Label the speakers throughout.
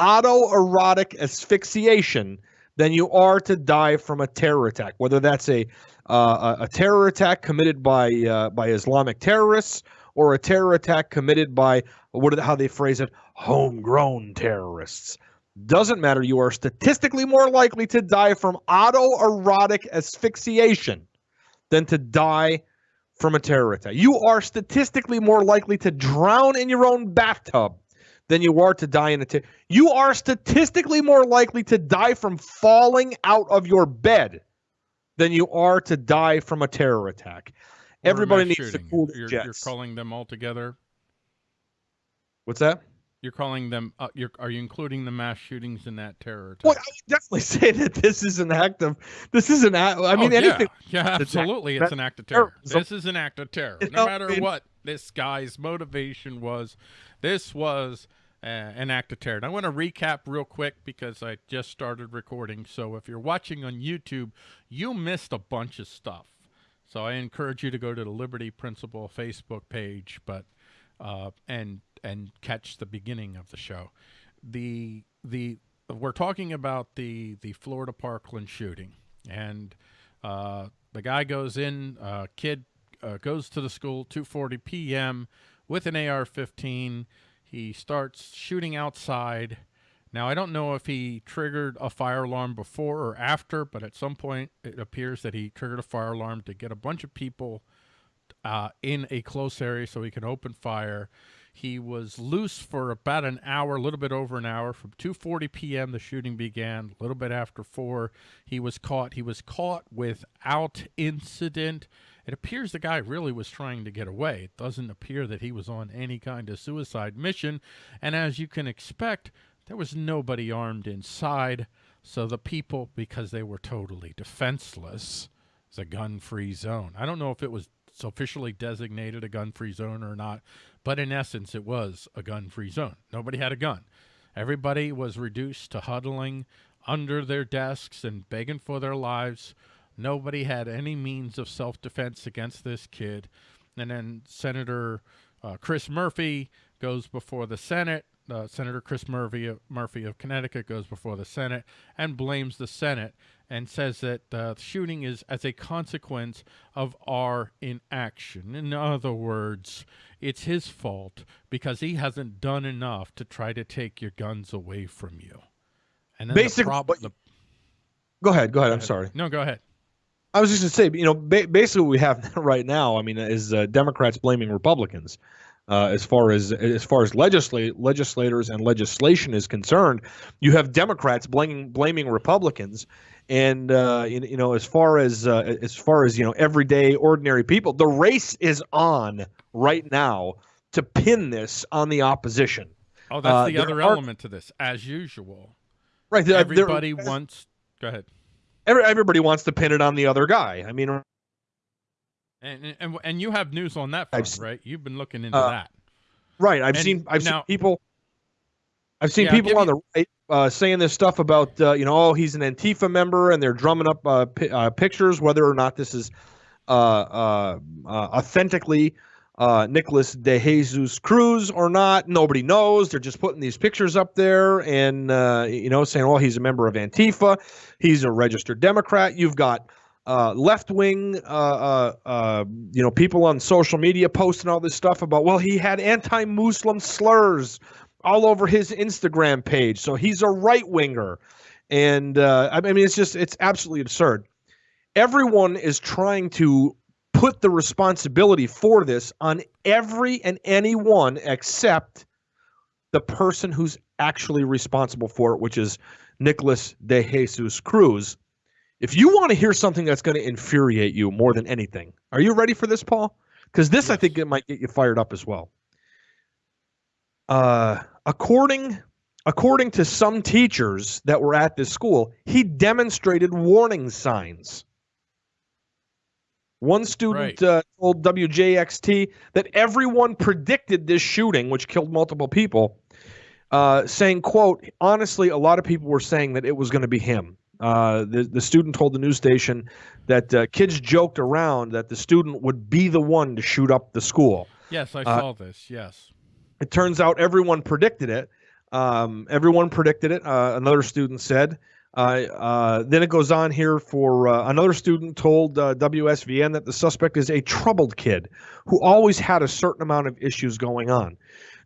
Speaker 1: autoerotic asphyxiation than you are to die from a terror attack, whether that's a uh, a, terror attack committed by uh, by Islamic terrorists or a terror attack committed by what how they phrase it, homegrown terrorists. Doesn't matter. You are statistically more likely to die from autoerotic asphyxiation than to die from a terror attack. You are statistically more likely to drown in your own bathtub than you are to die in a terror. You are statistically more likely to die from falling out of your bed than you are to die from a terror attack.
Speaker 2: Or
Speaker 1: Everybody needs
Speaker 2: shooting.
Speaker 1: to cool
Speaker 2: you're,
Speaker 1: jets.
Speaker 2: you're calling them all together.
Speaker 1: What's that?
Speaker 2: You're calling them. Uh, you're, are you including the mass shootings in that terror attack?
Speaker 1: Well, I would definitely say that this is an act of. This is an act. I mean,
Speaker 2: Oh,
Speaker 1: anything.
Speaker 2: Yeah, yeah
Speaker 1: It's an act-
Speaker 2: absolutely. It's an act of terror. This is an act of terror. No matter what this guy's motivation was, this was uh, an act of terror. And I want to recap real quick because I just started recording. So if you're watching on YouTube, you missed a bunch of stuff. So I encourage you to go to the Liberty Principle Facebook page, but uh, and and catch the beginning of the show. The the we're talking about the the Florida Parkland shooting, and uh, the guy goes in, uh, kid uh, goes to the school 2:40 p.m. with an AR-15. He starts shooting outside. Now I don't know if he triggered a fire alarm before or after, but at some point it appears that he triggered a fire alarm to get a bunch of people uh, in a close area so he can open fire. He was loose for about an hour, a little bit over an hour. From 2:40 p.m. the shooting began. A little bit after four, he was caught. He was caught without incident. It appears the guy really was trying to get away. It doesn't appear that he was on any kind of suicide mission. And as you can expect, there was nobody armed inside. So the people, because they were totally defenseless, it's a gun-free zone. I don't know if it was officially designated a gun-free zone or not, but in essence, it was a gun-free zone. Nobody had a gun. Everybody was reduced to huddling under their desks and begging for their lives. Nobody had any means of self-defense against this kid. And then Senator uh, Chris Murphy goes before the Senate. Uh, Senator Chris Murphy of, Murphy of Connecticut goes before the Senate and blames the Senate and says that uh, the shooting is as a consequence of our inaction. In other words, it's his fault because he hasn't done enough to try to take your guns away from you. And then
Speaker 1: Basically,
Speaker 2: the prob-
Speaker 1: what-
Speaker 2: the-
Speaker 1: Go ahead. Go ahead. I'm
Speaker 2: ahead.
Speaker 1: sorry.
Speaker 2: No, go ahead.
Speaker 1: I was just going to say, you know, ba- basically what we have right now, I mean, is uh, Democrats blaming Republicans. Uh, as far as as far as legislate legislators and legislation is concerned, you have Democrats blaming blaming Republicans, and uh, you, you know as far as uh, as far as you know everyday ordinary people, the race is on right now to pin this on the opposition.
Speaker 2: Oh, that's
Speaker 1: Uh,
Speaker 2: the other
Speaker 1: are-
Speaker 2: element to this. As usual,
Speaker 1: Right,
Speaker 2: everybody wants. Go ahead.
Speaker 1: every, everybody wants to pin it on the other guy. I mean,
Speaker 2: And, and and you have news on that front,
Speaker 1: s-
Speaker 2: right? You've been looking into
Speaker 1: uh,
Speaker 2: that.
Speaker 1: Right. I've
Speaker 2: And
Speaker 1: seen I've
Speaker 2: now-
Speaker 1: seen people I've seen
Speaker 2: Yeah,
Speaker 1: people on the right uh, saying this stuff about uh, you know oh he's an Antifa member and they're drumming up uh, pi- uh, pictures whether or not this is uh, uh, uh, authentically uh, Nicholas De Jesus Cruz or not nobody knows they're just putting these pictures up there and uh, you know saying well he's a member of Antifa he's a registered Democrat you've got uh, left wing, uh, uh, uh, you know, people on social media posting all this stuff about, well, he had anti Muslim slurs all over his Instagram page. So he's a right winger. And uh, I mean, it's just, it's absolutely absurd. Everyone is trying to put the responsibility for this on every and anyone except the person who's actually responsible for it, which is Nicholas De Jesus Cruz. If you want to hear something that's going to infuriate you more than anything, are you ready for this, Paul? Because this, I think, it might get you fired up as well. Uh, according according to some teachers that were at this school, he demonstrated warning signs. One student
Speaker 2: Right.
Speaker 1: uh, told WJXT that everyone predicted this shooting, which killed multiple people, uh, saying, "quote Honestly, a lot of people were saying that it was going to be him." Uh, the the student told the news station that uh, kids joked around that the student would be the one to shoot up the school.
Speaker 2: Yes, I
Speaker 1: uh,
Speaker 2: saw this. Yes.
Speaker 1: It turns out everyone predicted it. Um, everyone predicted it. Uh, another student said. Uh, uh, then it goes on here for uh, another student told uh, WSVN that the suspect is a troubled kid who always had a certain amount of issues going on.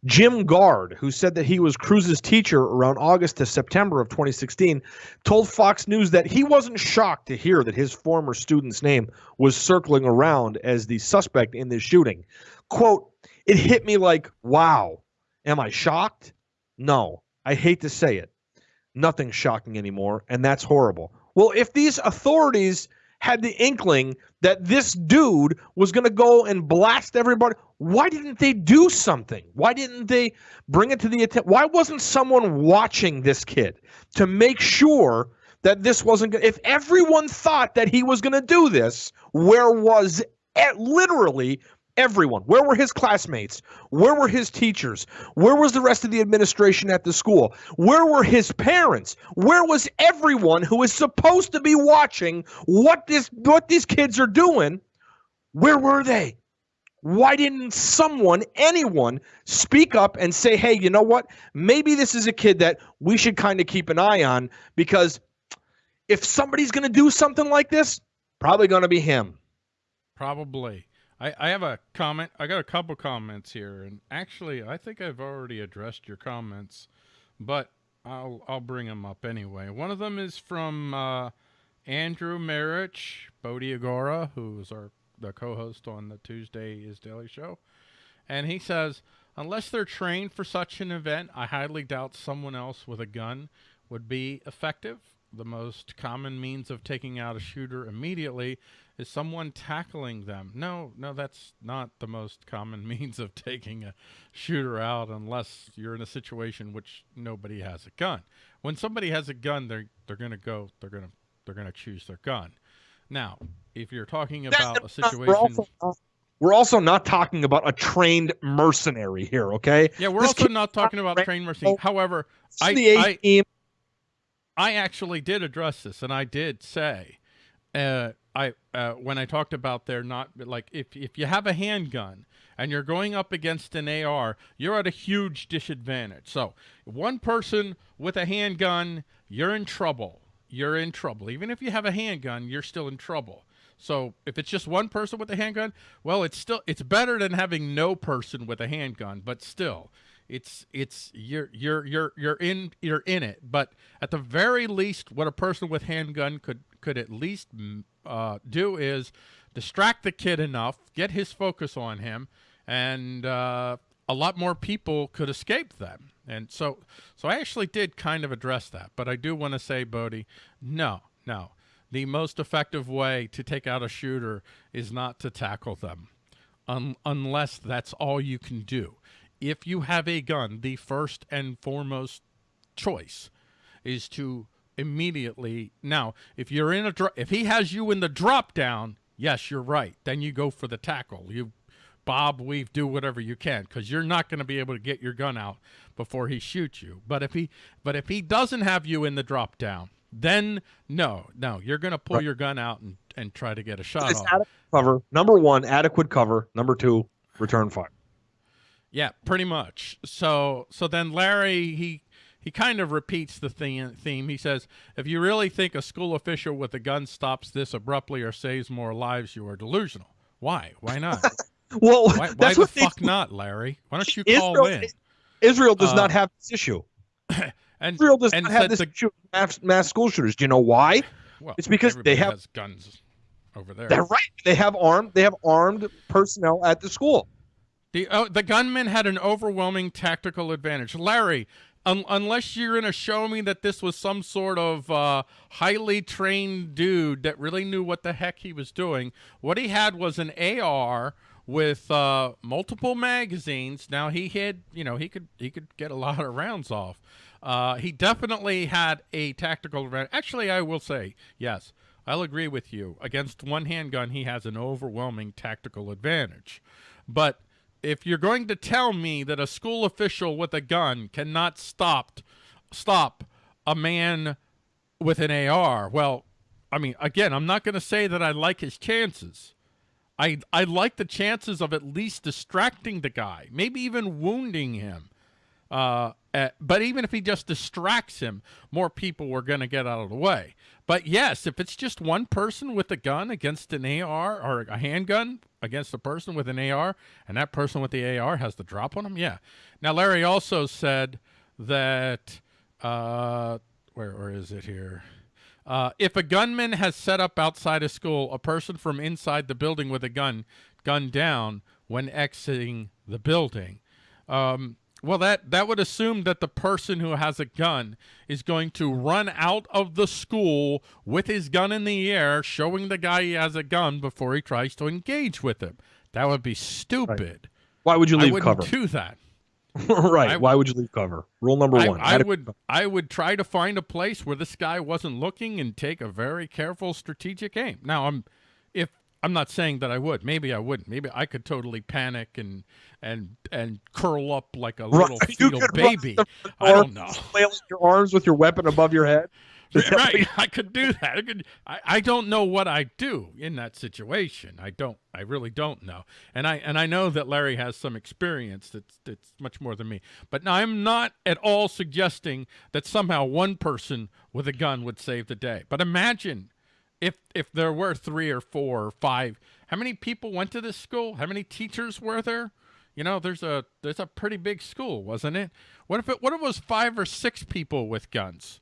Speaker 1: Jim Gard, who said that he was Cruz's teacher around August to September of 2016, told Fox News that he wasn't shocked to hear that his former student's name was circling around as the suspect in this shooting. Quote, it hit me like, wow. Am I shocked? No, I hate to say it. Nothing's shocking anymore, and that's horrible. Well, if these authorities had the inkling that this dude was going to go and blast everybody, why didn't they do something? Why didn't they bring it to the attention? Why wasn't someone watching this kid to make sure that this wasn't going If everyone thought that he was going to do this, where was it, literally everyone. Where were his classmates? Where were his teachers? Where was the rest of the administration at the school? Where were his parents? Where was everyone who is supposed to be watching what this what these kids are doing? Where were they? Why didn't someone, anyone, speak up and say, hey, you know what? Maybe this is a kid that we should kind of keep an eye on because if somebody's going to do something like this, probably going to be him.
Speaker 2: Probably. I, I have a comment. I got a couple comments here, and actually, I think I've already addressed your comments, but I'll I'll bring them up anyway. One of them is from uh, Andrew Marich, Bodie Agora, who's our the co-host on the Tuesday is Daily Show, and he says, unless they're trained for such an event, I highly doubt someone else with a gun would be effective. The most common means of taking out a shooter immediately is someone tackling them. No, no, that's not the most common means of taking a shooter out unless you're in a situation which nobody has a gun. When somebody has a gun, they're they're going to go, they're going to they're going to choose their gun. Now, if you're talking about a situation
Speaker 1: we're also, we're also not talking about a trained mercenary here, okay?
Speaker 2: Yeah, we're this also not talking about trained mercenary. However, I, I, I actually did address this and I did say uh, I uh, when I talked about they're not like if if you have a handgun and you're going up against an AR, you're at a huge disadvantage. So one person with a handgun, you're in trouble. You're in trouble. Even if you have a handgun, you're still in trouble. So if it's just one person with a handgun, well, it's still it's better than having no person with a handgun, but still, it's it's you're you're you're you're in you're in it. But at the very least, what a person with handgun could could at least uh, do is distract the kid enough, get his focus on him, and uh, a lot more people could escape them. And so, so I actually did kind of address that. But I do want to say, Bodie, no, no. The most effective way to take out a shooter is not to tackle them, un unless that's all you can do. If you have a gun, the first and foremost choice is to immediately. Now, if you're in a if he has you in the drop down, yes, you're right. Then you go for the tackle. You bob, weave, do whatever you can because you're not going to be able to get your gun out before he shoots you. But if he but if he doesn't have you in the drop down, then no, no, you're going to pull right. your gun out and and try to get a shot off.
Speaker 1: Cover number one, adequate cover. Number two, return fire.
Speaker 2: Yeah, pretty much. So so then Larry he he kind of repeats the theme. He says, if you really think a school official with a gun stops this abruptly or saves more lives, you are delusional. Why? Why not?
Speaker 1: well,
Speaker 2: why, why the fuck not, Larry? Why don't you call
Speaker 1: Israel,
Speaker 2: in?
Speaker 1: Israel does uh, not have this issue.
Speaker 2: and
Speaker 1: Israel does not have this the, issue mass, mass school shooters. Do you know why?
Speaker 2: Well,
Speaker 1: it's because they have
Speaker 2: guns over there.
Speaker 1: They're right. They have armed. They have armed personnel at the school.
Speaker 2: The uh, the gunmen had an overwhelming tactical advantage. Larry, un unless you're going to show me that this was some sort of uh, highly trained dude that really knew what the heck he was doing, what he had was an AR with uh, multiple magazines. Now he had, you know, he could he could get a lot of rounds off. Uh, he definitely had a tactical advantage. Actually, I will say yes. I'll agree with you. Against one handgun, he has an overwhelming tactical advantage. But if you're going to tell me that a school official with a gun cannot stop stop a man with an AR, well, I mean, again, I'm not going to say that I like his chances. I I like the chances of at least distracting the guy, maybe even wounding him. Uh, uh, but even if he just distracts him, more people were going to get out of the way. But yes, if it's just one person with a gun against an AR or a handgun against a person with an AR, and that person with the AR has the drop on him, yeah. Now, Larry also said that, uh, where, where is it here? Uh, if a gunman has set up outside a school, a person from inside the building with a gun, gun down when exiting the building. Um, well, that, that would assume that the person who has a gun is going to run out of the school with his gun in the air, showing the guy he has a gun before he tries to engage with him. That would be stupid.
Speaker 1: Right. Why would you leave
Speaker 2: I
Speaker 1: cover?
Speaker 2: do that.
Speaker 1: right. I, Why would you leave cover? Rule number
Speaker 2: I,
Speaker 1: one.
Speaker 2: I, would I would try to find a place where this guy wasn't looking and take a very careful strategic aim. Now I'm if I'm not saying that I would. Maybe I wouldn't. Maybe I could totally panic and and and curl up like a little right. fetal baby. I don't know.
Speaker 1: Flailing your arms with your weapon above your head.
Speaker 2: right, I could do that. I, could, I, I don't know what I'd do in that situation. I don't. I really don't know. And I and I know that Larry has some experience that's that's much more than me. But now I'm not at all suggesting that somehow one person with a gun would save the day. But imagine if if there were three or four or five, how many people went to this school? How many teachers were there? You know, there's a there's a pretty big school, wasn't it? What if it what if it was five or six people with guns?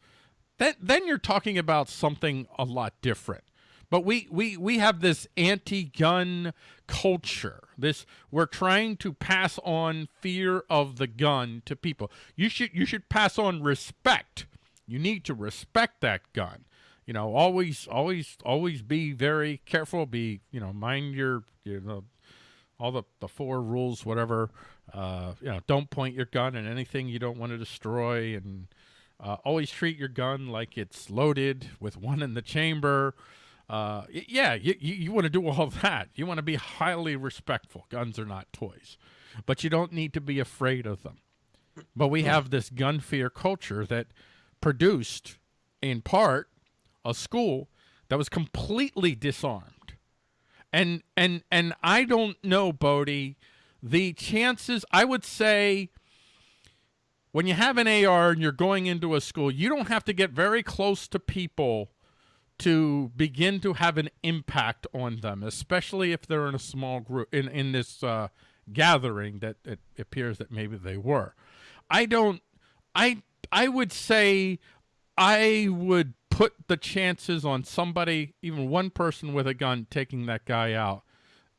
Speaker 2: Then then you're talking about something a lot different. But we we we have this anti-gun culture. This we're trying to pass on fear of the gun to people. You should you should pass on respect. You need to respect that gun you know, always, always, always be very careful. Be, you know, mind your, you know, all the, the four rules, whatever. Uh, you know, don't point your gun at anything you don't want to destroy, and uh, always treat your gun like it's loaded with one in the chamber. Uh, yeah, you, you, you want to do all that. You want to be highly respectful. Guns are not toys, but you don't need to be afraid of them. But we have this gun fear culture that produced, in part, a school that was completely disarmed. And and and I don't know, Bodie, the chances I would say when you have an AR and you're going into a school, you don't have to get very close to people to begin to have an impact on them, especially if they're in a small group in in this uh, gathering that it appears that maybe they were. I don't. I I would say I would put the chances on somebody, even one person with a gun, taking that guy out,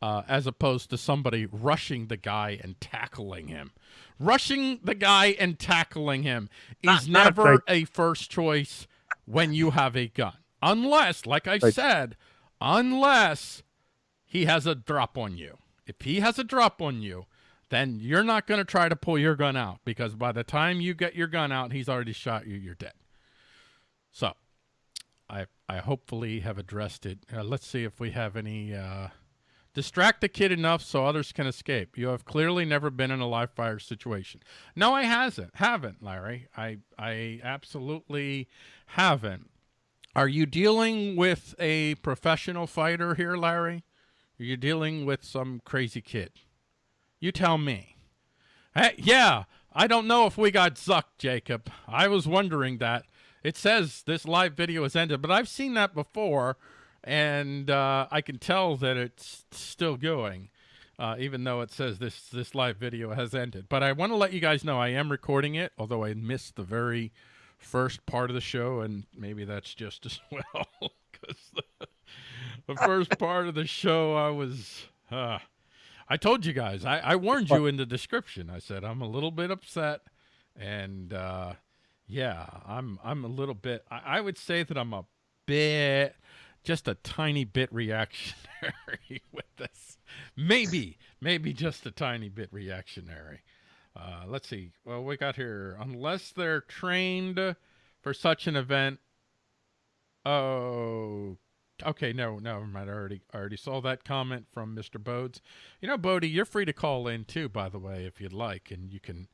Speaker 2: uh, as opposed to somebody rushing the guy and tackling him. Rushing the guy and tackling him is not, never not a first choice when you have a gun. Unless, like I said, unless he has a drop on you. If he has a drop on you, then you're not going to try to pull your gun out because by the time you get your gun out, he's already shot you, you're dead. So I I hopefully have addressed it. Uh, let's see if we have any. Uh, distract the kid enough so others can escape. You have clearly never been in a live fire situation. No, I hasn't. Haven't, Larry. I I absolutely haven't. Are you dealing with a professional fighter here, Larry? Are you dealing with some crazy kid? You tell me. Hey, yeah, I don't know if we got zucked, Jacob. I was wondering that. It says this live video has ended, but I've seen that before, and uh, I can tell that it's still going, uh, even though it says this this live video has ended. But I want to let you guys know I am recording it, although I missed the very first part of the show, and maybe that's just as well, because the, the, first part of the show I was. Uh, I told you guys. I, I warned you in the description. I said I'm a little bit upset, and uh, yeah, I'm I'm a little bit. I, I would say that I'm a bit, just a tiny bit reactionary with this. Maybe, maybe just a tiny bit reactionary. Uh, let's see. Well, we got here. Unless they're trained for such an event. Oh, okay. No, never mind. I already, I already saw that comment from Mr. Bodes. You know, Bodie, you're free to call in too, by the way, if you'd like, and you can,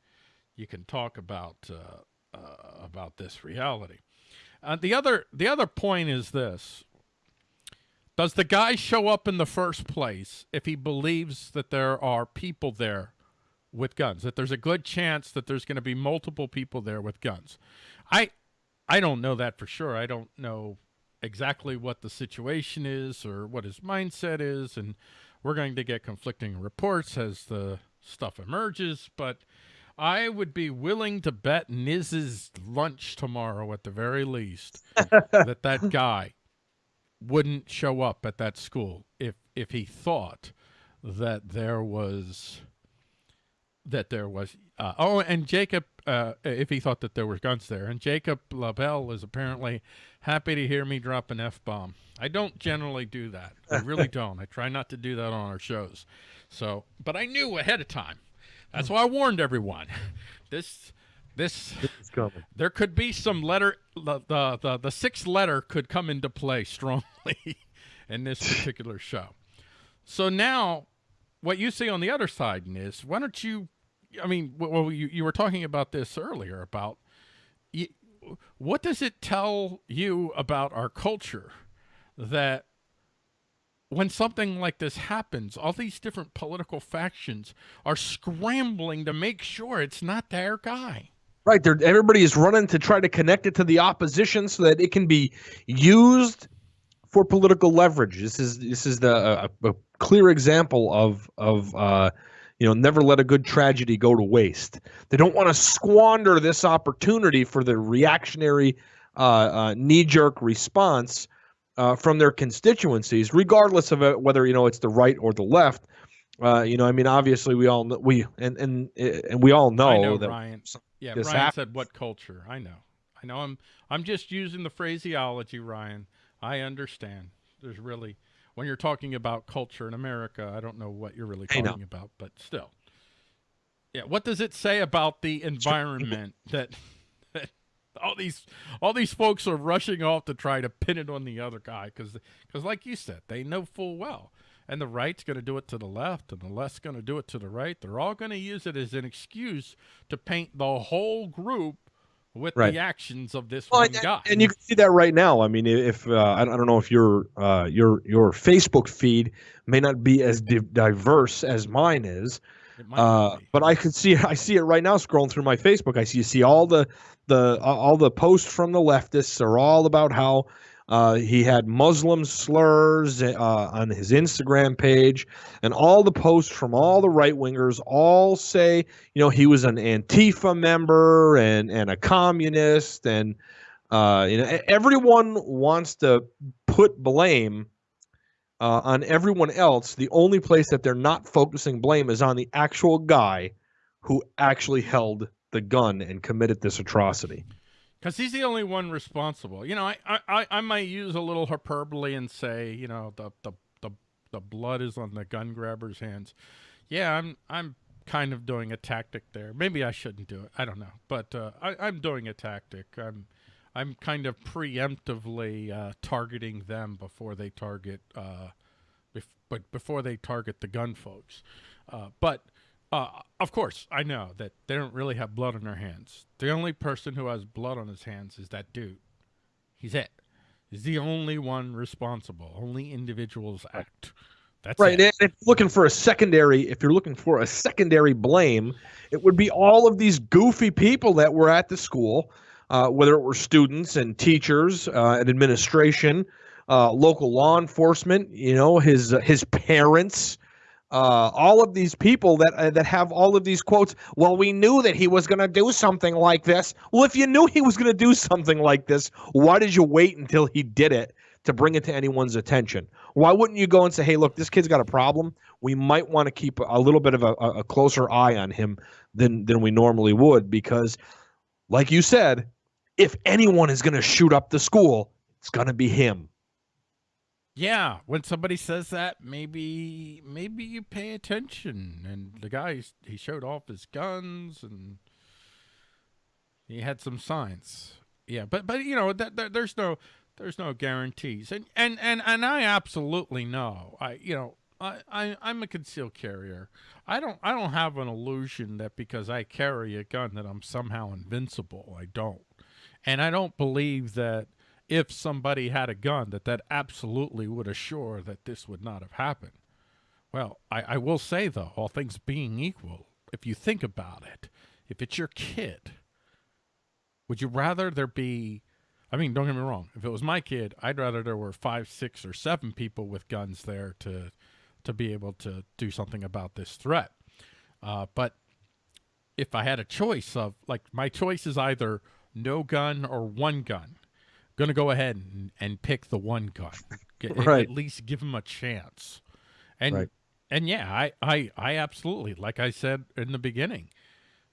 Speaker 2: you can talk about uh, uh, about this reality. Uh, the other the other point is this: Does the guy show up in the first place if he believes that there are people there with guns. That there's a good chance that there's going to be multiple people there with guns. I I don't know that for sure. I don't know exactly what the situation is or what his mindset is, and we're going to get conflicting reports as the stuff emerges. But I would be willing to bet Niz's lunch tomorrow at the very least that that guy wouldn't show up at that school if if he thought that there was that there was uh, oh and Jacob uh, if he thought that there were guns there and Jacob LaBelle is apparently happy to hear me drop an F bomb. I don't generally do that. I really don't. I try not to do that on our shows. So, but I knew ahead of time that's why I warned everyone. This this there could be some letter the, the the the sixth letter could come into play strongly in this particular show. So now what you see on the other side is why don't you I mean well you you were talking about this earlier about you, what does it tell you about our culture that when something like this happens, all these different political factions are scrambling to make sure it's not their guy.
Speaker 1: Right. They're, everybody is running to try to connect it to the opposition so that it can be used for political leverage. This is this is the a, a clear example of of uh, you know never let a good tragedy go to waste. They don't want to squander this opportunity for the reactionary uh, uh, knee jerk response uh, from their constituencies, regardless of whether you know it's the right or the left. Uh, you know, I mean, obviously, we all know, we and and and we all know,
Speaker 2: know
Speaker 1: that
Speaker 2: Ryan. Yeah, Ryan happens. said, "What culture?" I know, I know. I'm I'm just using the phraseology, Ryan. I understand. There's really when you're talking about culture in America, I don't know what you're really talking about, but still. Yeah, what does it say about the environment that all these all these folks are rushing off to try to pin it on the other guy because because like you said they know full well. And the right's going to do it to the left and the left's going to do it to the right. They're all going to use it as an excuse to paint the whole group with right. the actions of this well, one
Speaker 1: and,
Speaker 2: guy.
Speaker 1: and you can see that right now. I mean if uh, I, don't know if your uh, your your facebook feed may not be as di- diverse as mine is uh, but I can see I see it right now scrolling through my Facebook. I see you see all the the all the posts from the leftists. Are all about how uh, he had Muslim slurs uh, on his Instagram page, and all the posts from all the right wingers all say, you know, he was an Antifa member and and a communist, and uh, you know, everyone wants to put blame uh, on everyone else. The only place that they're not focusing blame is on the actual guy who actually held the gun and committed this atrocity.
Speaker 2: Because he's the only one responsible. You know, I, I, I might use a little hyperbole and say, you know, the, the, the, the blood is on the gun grabber's hands. Yeah, I'm, I'm kind of doing a tactic there. Maybe I shouldn't do it. I don't know. But uh, I, I'm doing a tactic. I'm, I'm kind of preemptively uh, targeting them before they target, uh, bef- but before they target the gun folks. Uh, but uh, of course, I know that they don't really have blood on their hands. The only person who has blood on his hands is that dude. He's it. He's the only one responsible. Only individuals act. That's
Speaker 1: right. It. And if you're looking for a secondary, if you're looking for a secondary blame, it would be all of these goofy people that were at the school, uh, whether it were students and teachers uh, and administration, uh, local law enforcement. You know, his uh, his parents uh, all of these people that uh, that have all of these quotes. Well, we knew that he was going to do something like this. Well, if you knew he was going to do something like this, why did you wait until he did it to bring it to anyone's attention? Why wouldn't you go and say, "Hey, look, this kid's got a problem. We might want to keep a little bit of a, a closer eye on him than than we normally would?" Because, like you said, if anyone is going to shoot up the school, it's going to be him.
Speaker 2: Yeah, when somebody says that, maybe maybe you pay attention. And the guy he showed off his guns and he had some signs. Yeah, but but you know that, that there's no there's no guarantees. And and and and I absolutely know. I you know I, I I'm a concealed carrier. I don't I don't have an illusion that because I carry a gun that I'm somehow invincible. I don't. And I don't believe that if somebody had a gun, that that absolutely would assure that this would not have happened. Well, I, I will say, though, all things being equal, if you think about it, if it's your kid, would you rather there be I mean, don't get me wrong. If it was my kid, I'd rather there were five, six, or seven people with guns there to to be able to do something about this threat. Uh, but if I had a choice of like my choice is either no gun or one gun, gonna go ahead and, and pick the one gun. Get,
Speaker 1: Right.
Speaker 2: At least give him a chance. And
Speaker 1: Right.
Speaker 2: and yeah, I, I I absolutely like I said in the beginning,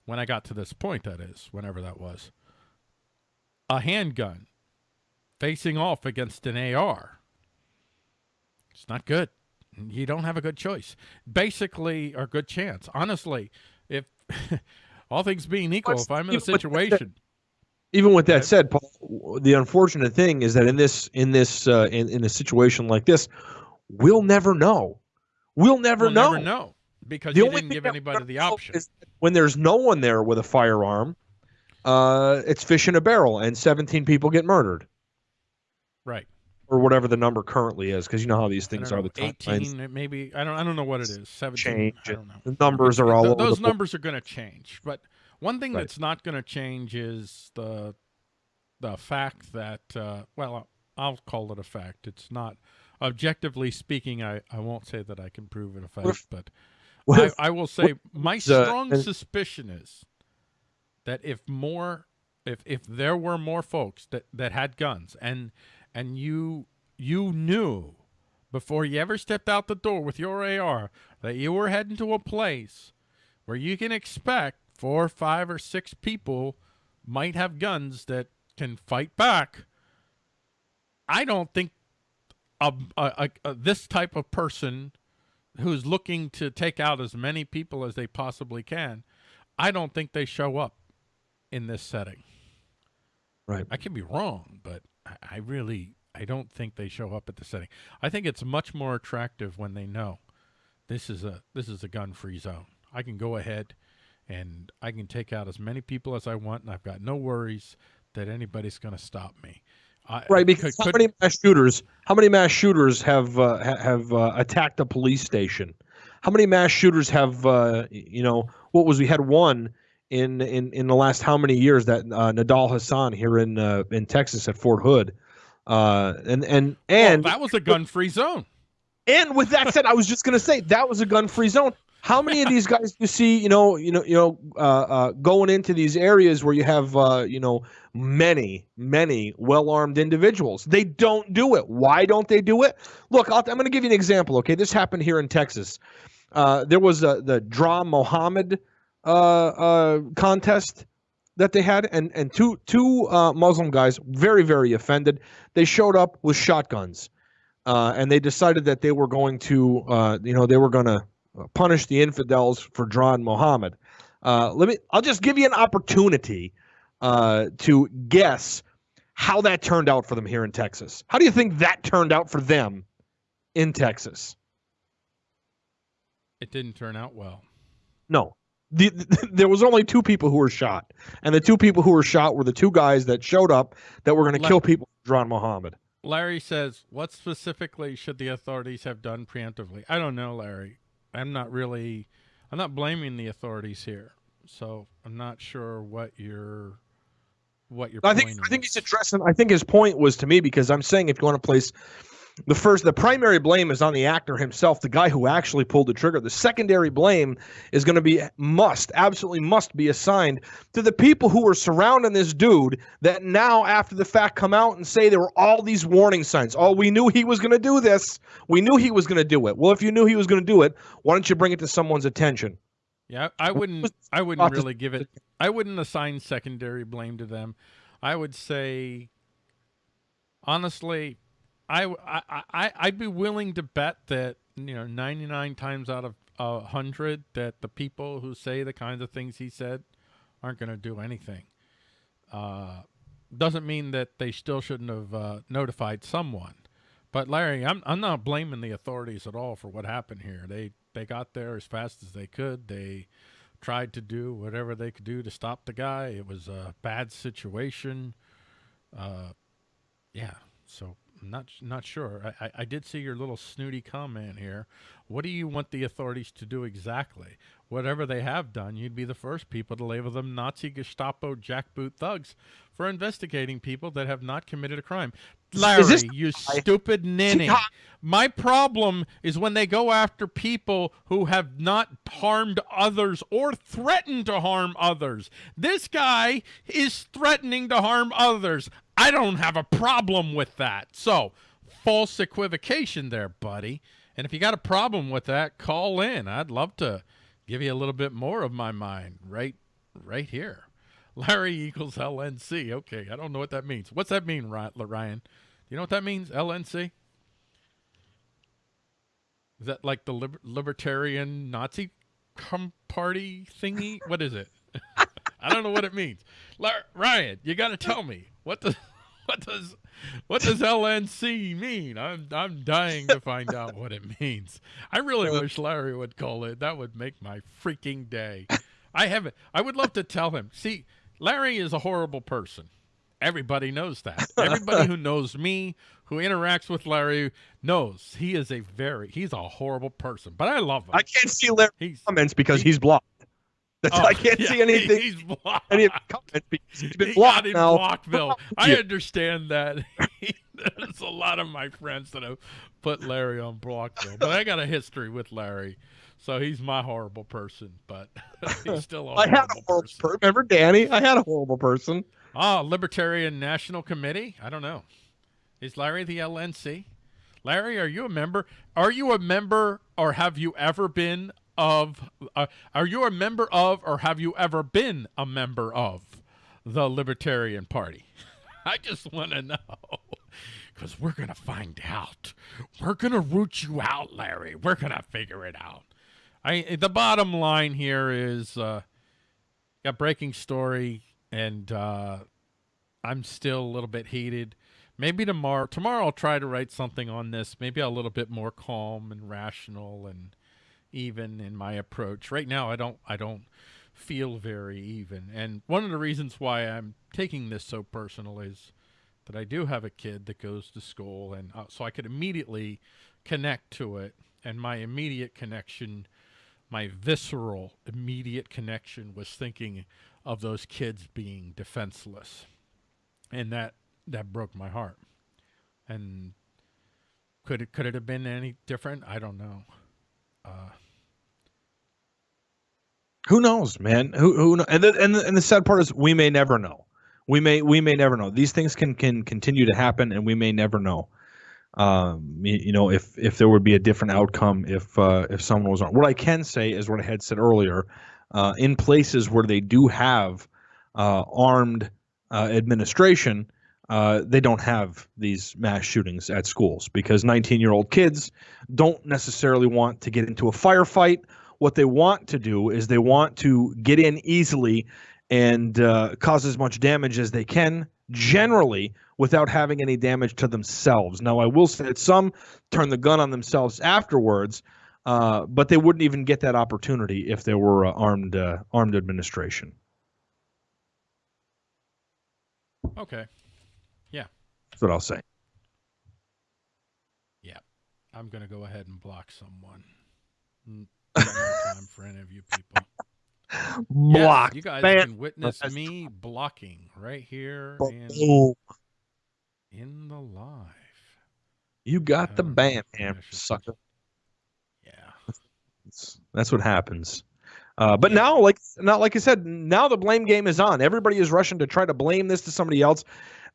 Speaker 2: when I got to this point, that is, whenever that was, a handgun facing off against an AR. It's not good. You don't have a good choice. Basically, or good chance. Honestly, if all things being equal,
Speaker 1: What's-
Speaker 2: if I'm in a
Speaker 1: even with that-
Speaker 2: situation,
Speaker 1: Even with that said, Paul, the unfortunate thing is that in this in this uh, in in a situation like this, we'll never know. We'll never
Speaker 2: we'll
Speaker 1: know.
Speaker 2: never know because
Speaker 1: The
Speaker 2: you
Speaker 1: only
Speaker 2: didn't give anybody the option.
Speaker 1: when there's no one there with a firearm, uh, it's fish in a barrel, and 17 people get murdered,
Speaker 2: right.
Speaker 1: or whatever the number currently is, because you know how these things are.
Speaker 2: know,
Speaker 1: The
Speaker 2: 18, it maybe I don't I don't know what it is. 17.
Speaker 1: change.
Speaker 2: I don't know.
Speaker 1: The numbers are all
Speaker 2: Th-
Speaker 1: over
Speaker 2: those numbers are going to change but one thing
Speaker 1: Right.
Speaker 2: that's not going to change is the the fact that uh, well i'll call it a fact it's not objectively speaking i, I won't say that i can prove it a fact
Speaker 1: if-
Speaker 2: but
Speaker 1: What
Speaker 2: I,
Speaker 1: if-
Speaker 2: I will say my strong suspicion is that if more if if there were more folks that that had guns and and you you knew before you ever stepped out the door with your AR that you were heading to a place where you can expect four, five, or six people might have guns that can fight back. I don't think a, a, a, this type of person who's looking to take out as many people as they possibly can, I don't think they show up in this setting.
Speaker 1: Right.
Speaker 2: I can be wrong, but I, I really I don't think they show up at the setting. I think it's much more attractive when they know this is a this is a gun free zone. I can go ahead and I can take out as many people as I want, and I've got no worries that anybody's going to stop me. I,
Speaker 1: Right, because
Speaker 2: could-
Speaker 1: how many mass shooters? How many mass shooters have uh, have uh, attacked a police station? How many mass shooters have uh, you know? What was we had one in in in the last how many years that uh, Nidal Hasan here in uh, in Texas at Fort Hood, uh, and and
Speaker 2: well,
Speaker 1: and
Speaker 2: that was a gun free zone.
Speaker 1: and with that said, I was just gonna say that was a gun-free zone. How many of these guys do you see? You know, you know, you know, uh, uh, going into these areas where you have, uh, you know, many, many well-armed individuals. They don't do it. Why don't they do it? Look, I'll, I'm going to give you an example. Okay, this happened here in Texas. Uh, there was a, the Draw Mohammed uh, uh, contest that they had, and and two two uh, Muslim guys, very very offended. They showed up with shotguns uh, and they decided that they were going to, uh, you know, they were going to punish the infidels for drawing Muhammad. Uh, let me. I'll just give you an opportunity uh, to guess how that turned out for them here in Texas. How do you think that turned out for them in Texas?
Speaker 2: It didn't turn out well.
Speaker 1: No. The, there was only two people who were shot, and the two people who were shot were the two guys that showed up that were going to kill people for drawing Muhammad.
Speaker 2: Larry says, "What specifically should the authorities have done preemptively?" I don't know, Larry. I'm not really. I'm not blaming the authorities here, so I'm not sure what your what your
Speaker 1: I think I think he's addressing. I think his point was to me because I'm saying if you want to place the first, the primary blame is on the actor himself, the guy who actually pulled the trigger. The secondary blame is going to be must absolutely must be assigned to the people who were surrounding this dude. That now after the fact come out and say there were all these warning signs. Oh, we knew he was going to do this. We knew he was going to do it. Well, if you knew he was going to do it, why don't you bring it to someone's attention?
Speaker 2: Yeah, I wouldn't. I wouldn't really give it. I wouldn't assign secondary blame to them. I would say, honestly, I I I I'd be willing to bet that you know 99 times out of a hundred that the people who say the kinds of things he said aren't going to do anything. Uh, doesn't mean that they still shouldn't have uh, notified someone. But Larry, I'm I'm not blaming the authorities at all for what happened here. They they got there as fast as they could. They tried to do whatever they could do to stop the guy. It was a bad situation. Uh, yeah. So not not sure. I, I, I did see your little snooty comment here. What do you want the authorities to do exactly? whatever they have done, you'd be the first people to label them Nazi Gestapo jackboot thugs for investigating people that have not committed a crime. Larry,
Speaker 1: this-
Speaker 2: you stupid ninny. My problem is when they go after people who have not harmed others or threatened to harm others. This guy is threatening to harm others. I don't have a problem with that. So, false equivocation there, buddy. And if you got a problem with that, call in. I'd love to give you a little bit more of my mind right right here. Larry equals LNC. Okay, I don't know what that means. What's that mean, Ryan? Do you know what that means, LNC? Is that like the liber- libertarian Nazi party thingy? What is it? I don't know what it means. Ryan, you got to tell me what does what does what does LNC mean? I'm I'm dying to find out what it means. I really wish Larry would call it. That would make my freaking day. I haven't. I would love to tell him. See, Larry is a horrible person. Everybody knows that. Everybody who knows me, who interacts with Larry, knows he is a very he's a horrible person. But I love him.
Speaker 1: I can't see Larry's
Speaker 2: he's
Speaker 1: comments because
Speaker 2: he-
Speaker 1: he's blocked. That's,
Speaker 2: oh,
Speaker 1: I can't
Speaker 2: yeah,
Speaker 1: see anything.
Speaker 2: He's blocked.
Speaker 1: any comments because he's been
Speaker 2: he
Speaker 1: blocked
Speaker 2: got in
Speaker 1: now.
Speaker 2: Blockville. I understand that. There's a lot of my friends that have put Larry on Blockville, but I got a history with Larry, so he's my horrible person. But he's still a
Speaker 1: I had a horrible
Speaker 2: person.
Speaker 1: person. Remember Danny? I had a horrible person.
Speaker 2: Ah, Libertarian National Committee. I don't know. Is Larry the LNC? Larry, are you a member? Are you a member, or have you ever been of? Uh, are you a member of, or have you ever been a member of the Libertarian Party? I just want to know. Because we're going to find out. We're going to root you out, Larry. We're going to figure it out. I The bottom line here is uh, got breaking story, and uh, I'm still a little bit heated. Maybe tomorrow, tomorrow I'll try to write something on this. Maybe a little bit more calm and rational and even in my approach. Right now, I don't, I don't feel very even. And one of the reasons why I'm taking this so personal is that I do have a kid that goes to school, and uh, so I could immediately connect to it. And my immediate connection, my visceral immediate connection, was thinking of those kids being defenseless, and that that broke my heart. And could it could it have been any different? I don't know. Uh,
Speaker 1: Who knows, man? Who who and the, and the, and the sad part is we may never know. We may we may never know. These things can can continue to happen, and we may never know. Um, you, know, if if there would be a different outcome if uh, if someone was on. What I can say is what I had said earlier. Uh, in places where they do have uh, armed uh, administration, uh, they don't have these mass shootings at schools because 19 year old kids don't necessarily want to get into a firefight what they want to do is they want to get in easily and uh, cause as much damage as they can, generally without having any damage to themselves. Now, I will say that some turn the gun on themselves afterwards, uh, but they wouldn't even get that opportunity if there were uh, armed uh, armed administration.
Speaker 2: okay, Yeah.
Speaker 1: That's what I'll say. Yeah.
Speaker 2: I'm gonna go ahead and block someone. Mm, no time for any of you people. Yes,
Speaker 1: Block.
Speaker 2: you guys can witness me blocking right here
Speaker 1: Boom.
Speaker 2: In the live.
Speaker 1: You got the bam, hammer, sucker.
Speaker 2: Yeah.
Speaker 1: That's, what happens. Uh, but
Speaker 2: Yeah.
Speaker 1: now, like not like I said, now the blame game is on. Everybody is rushing to try to blame this to somebody else,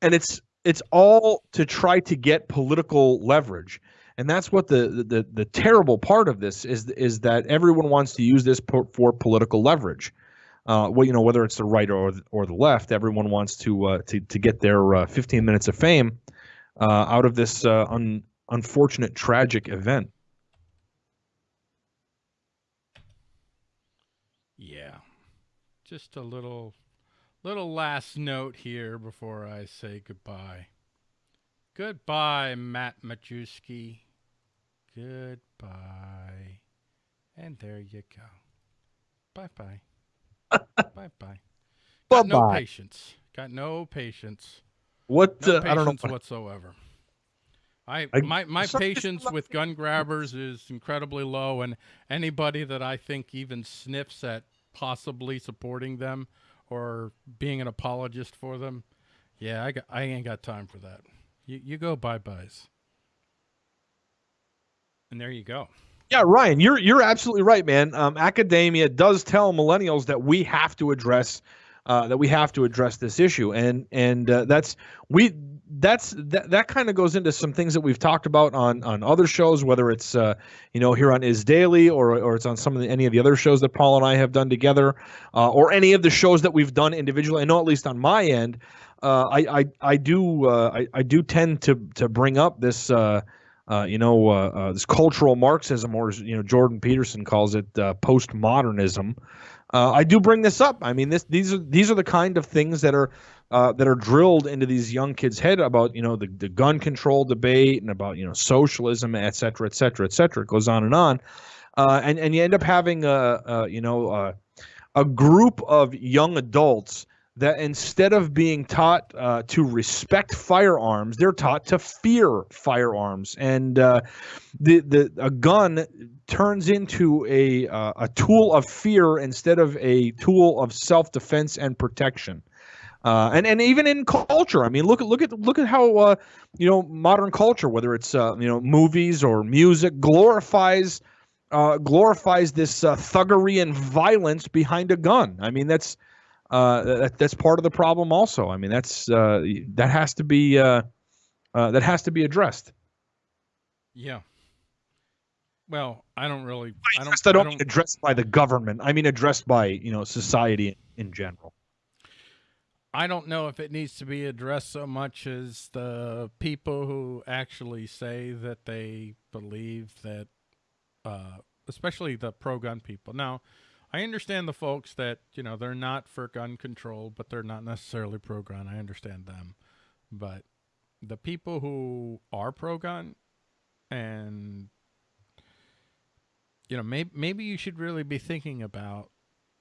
Speaker 1: and it's it's all to try to get political leverage. And that's what the the, the, the terrible part of this is is that everyone wants to use this po- for political leverage. Uh, well, you know, whether it's the right or or the left, everyone wants to uh, to to get their uh, 15 minutes of fame uh, out of this uh, un, unfortunate, tragic event.
Speaker 2: Yeah. Just a little little last note here before I say goodbye. Goodbye, Matt Majewski. Goodbye. And there you go. Bye bye. Bye bye. Got no patience. Got no patience.
Speaker 1: What
Speaker 2: No
Speaker 1: uh, I don't know. What,
Speaker 2: whatsoever. I,
Speaker 1: I-
Speaker 2: my my patience with gun grabbers is incredibly low, and anybody that I think even sniffs at possibly supporting them or being an apologist for them, yeah, I got, I ain't got time for that. You you go bye byes, and there you go.
Speaker 1: Yeah, Ryan, you're you're absolutely right, man. Um, academia does tell millennials that we have to address uh, that we have to address this issue, and and uh, that's we that's that that kind of goes into some things that we've talked about on on other shows, whether it's uh, you know here on Is Daily or or it's on some of the, any of the other shows that Paul and I have done together, uh, or any of the shows that we've done individually. I know at least on my end, uh, I, I I do uh, I I do tend to to bring up this. Uh, you know, uh, uh, this cultural Marxism, or you know, Jordan Peterson calls it, uh, postmodernism. Uh, I do bring this up. I mean, this these are these are the kind of things that are that are drilled into these young kids' head about you know the, the gun control debate and about you know socialism, et cetera, et cetera, et cetera. It goes on and on, and and you end up having a, a you know a group of young adults that instead of being taught uh, to respect firearms, they're taught to fear firearms, and uh, the the a gun turns into a uh, a tool of fear instead of a tool of self defense and protection. Uh, and and even in culture, I mean, look at look at look at how uh, you know modern culture, whether it's uh, you know movies or music, glorifies glorifies this thuggery and violence behind a gun. I mean, that's uh, that, that's part of the problem. Also, I mean, that's uh, that has to be uh, uh, that has to be addressed.
Speaker 2: Yeah. Well, I don't really. I don't.
Speaker 1: I
Speaker 2: I
Speaker 1: don't
Speaker 2: don't
Speaker 1: mean addressed by the government. I mean addressed by you know society in general.
Speaker 2: I don't know if it needs to be addressed so much as the people who actually say that they believe that, uh, especially the pro gun people. Now, I understand the folks that, you know, they're not for gun control, but they're not necessarily pro gun. I understand them. But the people who are pro gun and, you know, maybe, maybe you should really be thinking about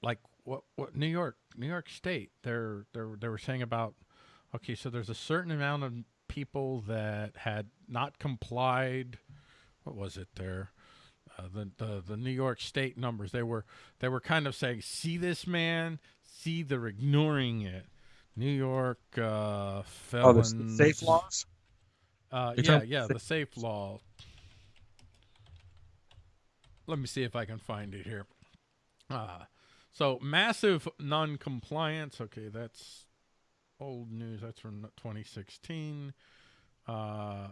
Speaker 2: like what what New York New York State they're they they were saying about okay so there's a certain amount of people that had not complied what was it there uh, the, the the New York State numbers they were they were kind of saying see this man see they're ignoring it New York uh
Speaker 1: Oh,
Speaker 2: felons
Speaker 1: the safe laws.
Speaker 2: uh, yeah, yeah, the safe law. Let me see if I can find it here. Uh, so massive non-compliance. Okay, that's old news. That's from 2016. Uh,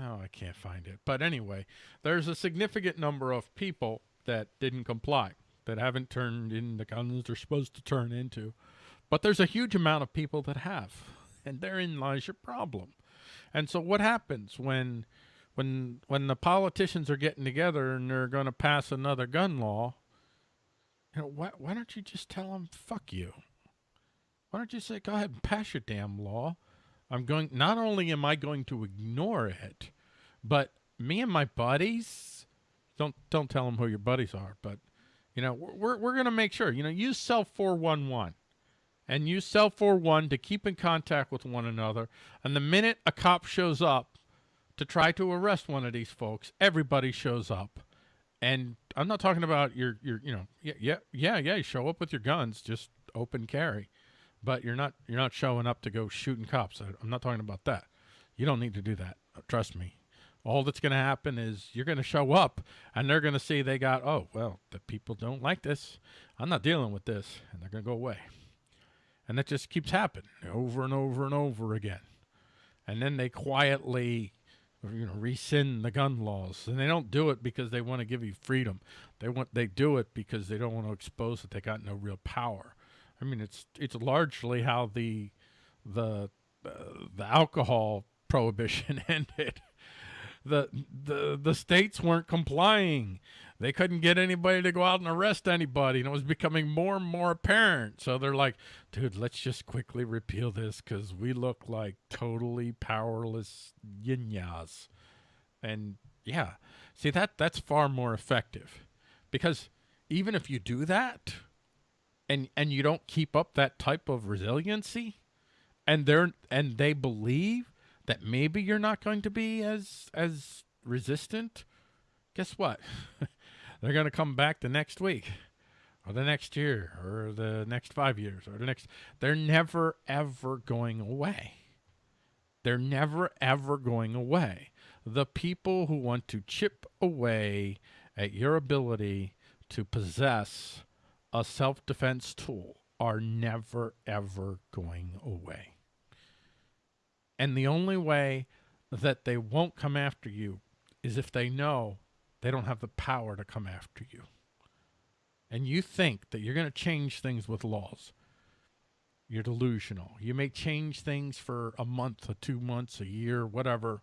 Speaker 2: oh, I can't find it. But anyway, there's a significant number of people that didn't comply, that haven't turned in the guns they're supposed to turn into. But there's a huge amount of people that have, and therein lies your problem. And so what happens when when when the politicians are getting together and they're going to pass another gun law? You know, why why don't you just tell them fuck you? Why don't you say go ahead and pass your damn law? I'm going not only am I going to ignore it, but me and my buddies don't don't tell them who your buddies are, but you know, we're we're, going to make sure, you know, use cell 411 and use cell 411 to keep in contact with one another. And the minute a cop shows up to try to arrest one of these folks, everybody shows up. And I'm not talking about your your you know yeah yeah yeah yeah show up with your guns, just open carry, but you're not you're not showing up to go shooting cops. I, I'm not talking about that. You don't need to do that. Uh, trust me. All that's going to happen is you're going to show up and they're going to see they got oh well the people don't like this. I'm not dealing with this, and they're going to go away. And that just keeps happening over and over and over again. And then they quietly, you know, rescind the gun laws. And they don't do it because they want to give you freedom. They want they do it because they don't want to expose that they got no real power. I mean, it's it's largely how the the uh, the alcohol prohibition ended. The the the states weren't complying. They couldn't get anybody to go out and arrest anybody, and it was becoming more and more apparent. So they're like, dude, let's just quickly repeal this because we look like totally powerless yinyas. And yeah, see that that's far more effective because even if you do that and and you don't keep up that type of resiliency and they're and they believe that maybe you're not going to be as as resistant, guess what? They're going to come back the next week or the next year or the next 5 years or the next they're never ever going away. They're never ever going away. The people who want to chip away at your ability to possess a self-defense tool are never ever going away. And the only way that they won't come after you is if they know they don't have the power to come after you. And you think that you're going to change things with laws. You're delusional. You may change things for a month, or two months, a year, whatever,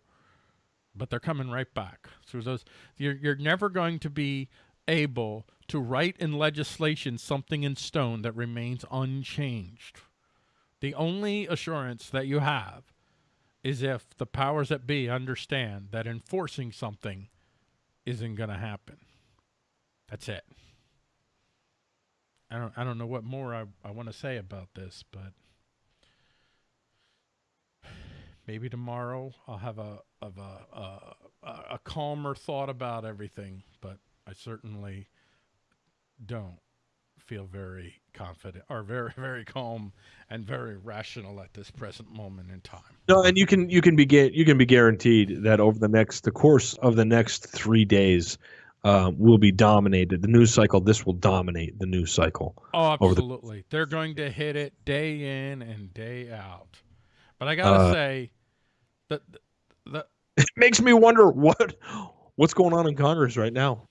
Speaker 2: but they're coming right back. So those you're you're never going to be able to write in legislation something in stone that remains unchanged. The only assurance that you have is if the powers that be understand that enforcing something isn't going to happen. That's it. I don't I don't know what more I, I want to say about this, but maybe tomorrow I'll have a of a, a a calmer thought about everything, but I certainly don't feel very confident or very very calm and very rational at this present moment in time.
Speaker 1: No, and you can you can be you can be guaranteed that over the next the course of the next three days uh, will be dominated. The news cycle this will dominate the news cycle.
Speaker 2: Oh, absolutely. The- They're going to hit it day in and day out. But I gotta uh, say that the, the
Speaker 1: it makes me wonder what what's going on in Congress right now.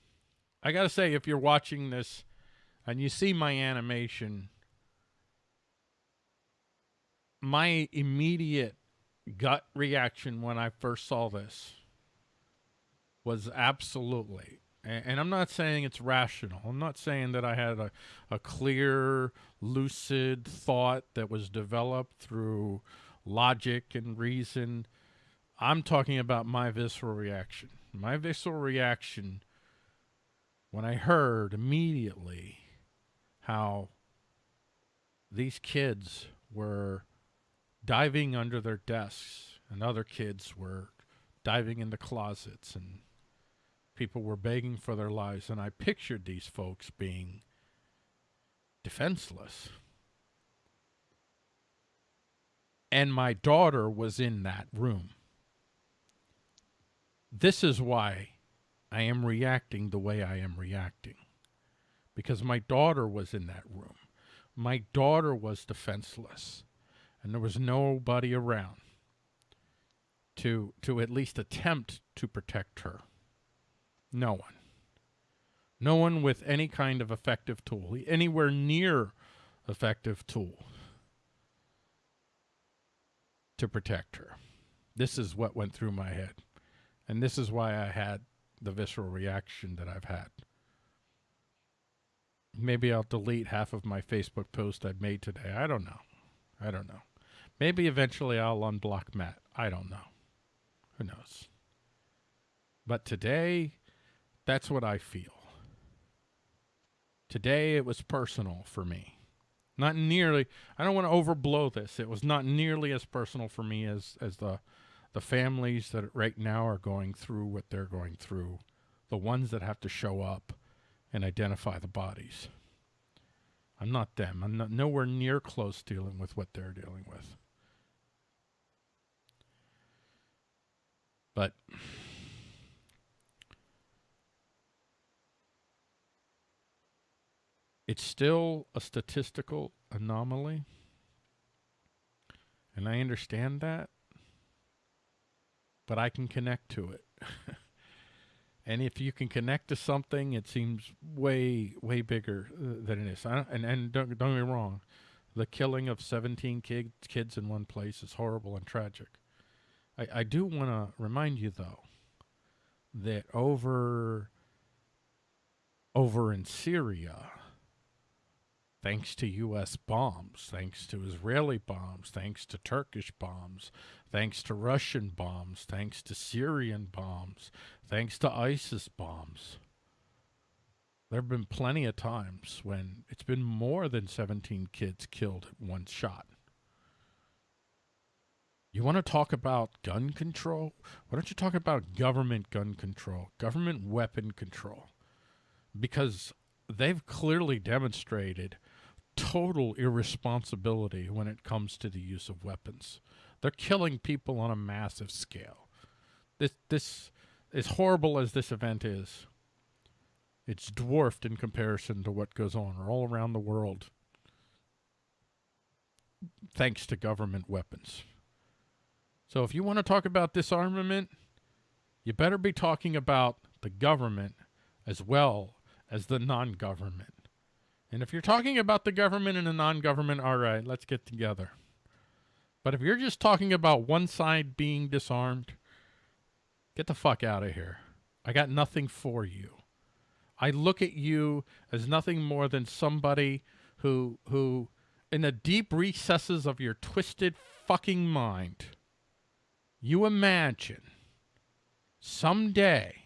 Speaker 2: I gotta say, if you're watching this and you see my animation, my immediate gut reaction when I first saw this was absolutely, and I'm not saying it's rational. I'm not saying that I had a, a clear, lucid thought that was developed through logic and reason. I'm talking about my visceral reaction. My visceral reaction when I heard immediately how these kids were diving under their desks and other kids were diving into closets and people were begging for their lives and I pictured these folks being defenseless. And my daughter was in that room. This is why I am reacting the way I am reacting because my daughter was in that room. My daughter was defenseless, and there was nobody around to to at least attempt to protect her. No one. No one with any kind of effective tool, anywhere near effective tool to protect her. This is what went through my head. And this is why I had the visceral reaction that I've had. Maybe I'll delete half of my Facebook post I've made today. I don't know. I don't know. Maybe eventually I'll unblock Matt. I don't know. Who knows? But today, that's what I feel. Today, it was personal for me. Not nearly, I don't want to overblow this. It was not nearly as personal for me as, as the, the families that right now are going through what they're going through, the ones that have to show up and identify the bodies. I'm not them. I'm not nowhere near close dealing with what they're dealing with. But it's still a statistical anomaly. And I understand that. But I can connect to it. And if you can connect to something, it seems way, way bigger uh, than it is. and and don't, don't get me wrong, the killing of 17 kids kids in one place is horrible and tragic. I, I do want to remind you, though, that over over in Syria, thanks to U.S. bombs, thanks to Israeli bombs, thanks to Turkish bombs, thanks to Russian bombs, thanks to Syrian bombs, thanks to ISIS bombs. There have been plenty of times when it's been more than 17 kids killed at one shot. You want to talk about gun control? Why don't you talk about government gun control, government weapon control? Because they've clearly demonstrated total irresponsibility when it comes to the use of weapons. They're killing people on a massive scale. This this as horrible as this event is, it's dwarfed in comparison to what goes on all around the world thanks to government weapons. So if you want to talk about disarmament, you better be talking about the government as well as the non-government. And if you're talking about the government and the non-government, all right, let's get together. But if you're just talking about one side being disarmed, get the fuck out of here. I got nothing for you. I look at you as nothing more than somebody who who in the deep recesses of your twisted fucking mind you imagine someday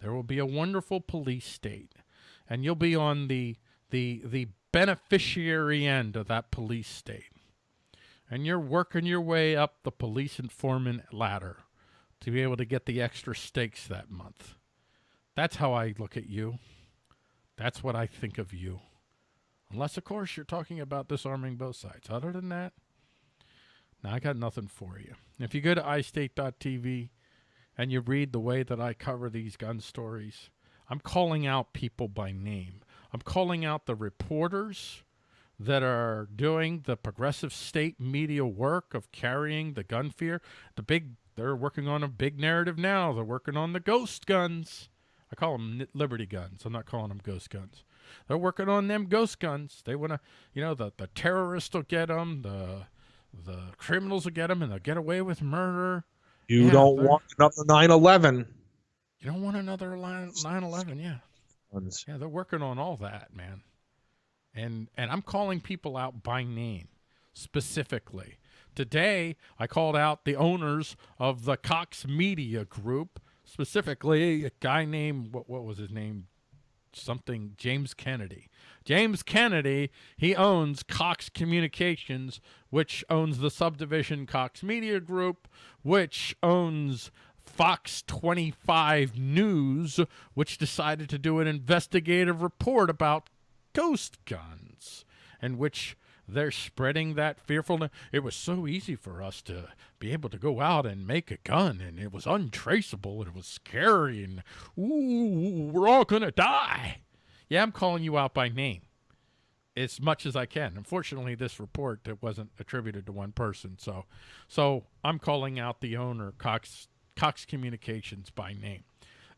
Speaker 2: there will be a wonderful police state and you'll be on the the the beneficiary end of that police state and you're working your way up the police informant ladder to be able to get the extra stakes that month. That's how i look at you. That's what i think of you. Unless of course you're talking about disarming both sides. Other than that now i got nothing for you. If you go to iState.tv and you read the way that i cover these gun stories i'm calling out people by name. I'm calling out the reporters that are doing the progressive state media work of carrying the gun fear. The big, they're working on a big narrative now. They're working on the ghost guns. I call them Liberty guns. I'm not calling them ghost guns. They're working on them ghost guns. They want to, you know, the, the terrorists will get them, the the criminals will get them, and they'll get away with murder.
Speaker 1: You yeah, don't want another 9/11.
Speaker 2: You don't want another 9/11, yeah. Yeah, they're working on all that, man. And and I'm calling people out by name specifically. Today, I called out the owners of the Cox Media Group, specifically a guy named what what was his name? Something James Kennedy. James Kennedy, he owns Cox Communications, which owns the subdivision Cox Media Group, which owns Fox 25 News, which decided to do an investigative report about ghost guns, and which they're spreading that fearfulness. It was so easy for us to be able to go out and make a gun, and it was untraceable, and it was scary, and ooh, we're all gonna die. Yeah, I'm calling you out by name as much as I can. Unfortunately, this report it wasn't attributed to one person, so so I'm calling out the owner, Cox Cox Communications by name.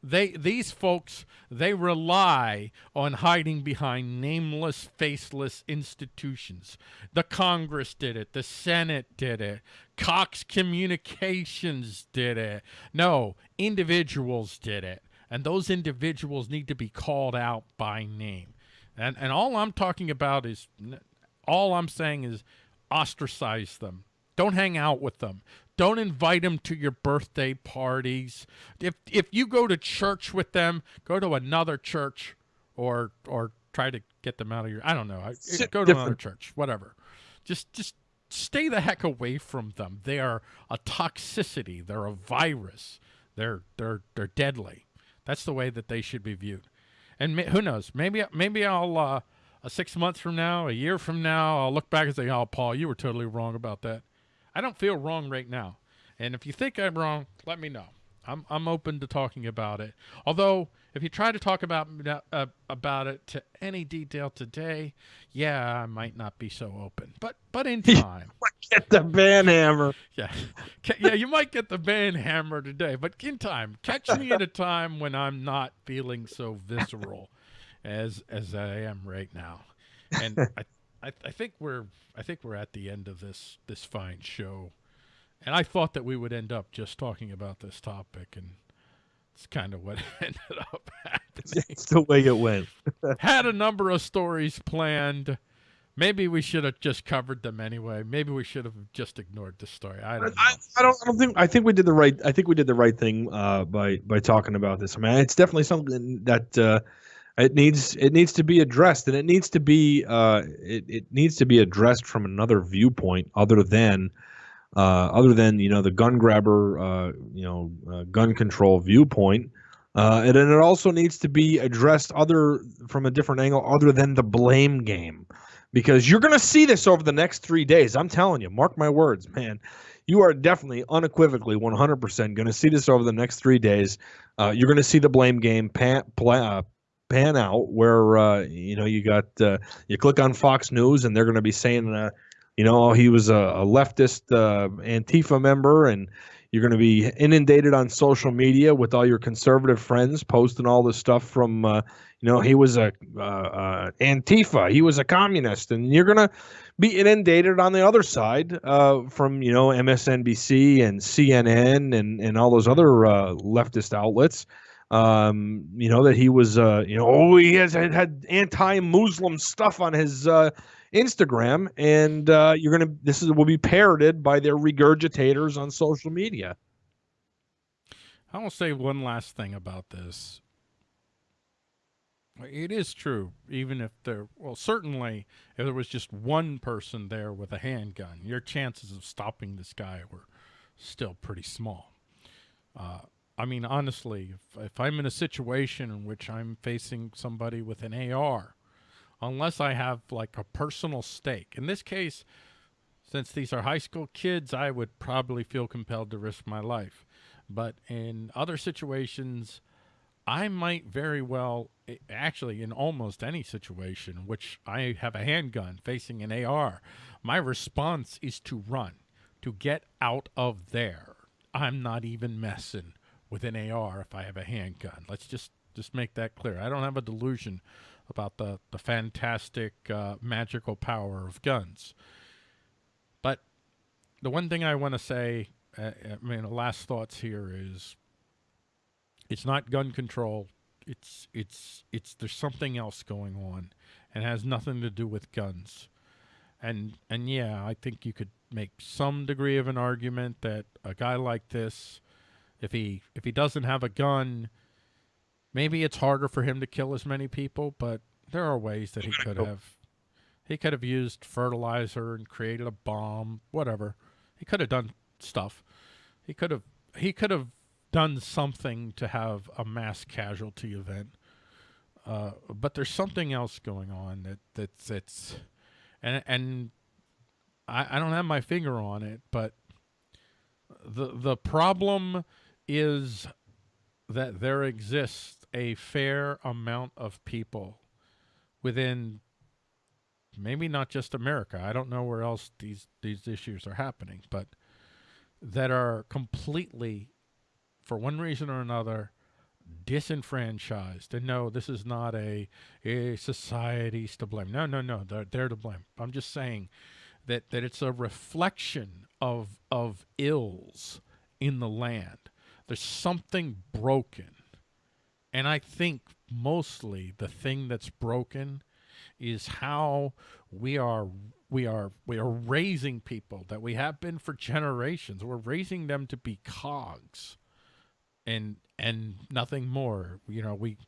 Speaker 2: They these folks they rely on hiding behind nameless, faceless institutions. The Congress did it, the Senate did it, Cox Communications did it. No, individuals did it. And those individuals need to be called out by name. And and all I'm talking about is all I'm saying is ostracize them. Don't hang out with them. Don't invite them to your birthday parties. If if you go to church with them, go to another church or or try to get them out of your I don't know. Go to another church, whatever. Just just stay the heck away from them. They are a toxicity. They're a virus. They're they're they're deadly. That's the way that they should be viewed. And who knows? Maybe maybe I'll uh, six months from now, a year from now, I'll look back and say, "Oh, Paul, you were totally wrong about that." I don't feel wrong right now. And if you think I'm wrong, let me know. I'm I'm open to talking about it. Although if you try to talk about uh, about it to any detail today, yeah, I might not be so open. But but in time,
Speaker 1: get the ban hammer.
Speaker 2: Yeah, yeah, you might get the ban hammer today, but in time, catch me at a time when I'm not feeling so visceral as as I am right now. And I I, I think we're I think we're at the end of this this fine show, and I thought that we would end up just talking about this topic, and it's kind of what ended up happening.
Speaker 1: It's the way it went.
Speaker 2: Had a number of stories planned. Maybe we should have just covered them anyway. Maybe we should have just ignored the story. I don't. I,
Speaker 1: I, don't. I don't think. I think we did the right. I think we did the right thing uh, by by talking about this. I mean, it's definitely something that. Uh, it needs it needs to be addressed, and it needs to be uh, it, it needs to be addressed from another viewpoint other than uh, other than you know the gun grabber, uh, you know, uh, gun control viewpoint. Uh, and then it also needs to be addressed other from a different angle other than the blame game because you're going to see this over the next three days i'm telling you mark my words man you are definitely unequivocally 100% going to see this over the next three days uh, you're going to see the blame game pan, uh, pan out where uh, you know you got uh, you click on fox news and they're going to be saying uh, you know he was a, a leftist antifa member and you're going to be inundated on social media with all your conservative friends posting all this stuff from, uh, you know, he was a uh, uh, Antifa, he was a communist, and you're going to be inundated on the other side uh, from, you know, MSNBC and CNN and and all those other uh, leftist outlets. Um, you know that he was, uh, you know, oh, he has had, had anti-Muslim stuff on his Instagram, and uh, you're gonna this is will be parroted by their regurgitators on social media.
Speaker 2: I will say one last thing about this. It is true, even if there, well, certainly if there was just one person there with a handgun, your chances of stopping this guy were still pretty small. Uh, I mean, honestly, if, if I'm in a situation in which I'm facing somebody with an AR unless I have like a personal stake. In this case, since these are high school kids, I would probably feel compelled to risk my life. But in other situations, I might very well, eh, actually, in almost any situation, in which I have a handgun facing an AR, my response is to run, to get out of there. I'm not even messing with an AR if I have a handgun. Let's just just make that clear. I don't have a delusion about the, the fantastic uh, magical power of guns. But the one thing I want to say, uh, I mean, the last thoughts here is it's not gun control. It's, it's, it's, there's something else going on and has nothing to do with guns. And, and yeah, I think you could make some degree of an argument that a guy like this, if he, if he doesn't have a gun, Maybe it's harder for him to kill as many people, but there are ways that he could have. He could have used fertilizer and created a bomb, whatever. He could have done stuff. He could have he could have done something to have a mass casualty event. Uh, but there's something else going on that that's that's and and I, I don't have my finger on it, but the the problem is that there exists a fair amount of people within maybe not just America. I don't know where else these these issues are happening, but that are completely for one reason or another disenfranchised. And no this is not a, a society's to blame. No no no they're, they're to blame. I'm just saying that that it's a reflection of of ills in the land there's something broken and I think mostly the thing that's broken is how we are we are we are raising people that we have been for generations. We're raising them to be cogs and and nothing more. You know, we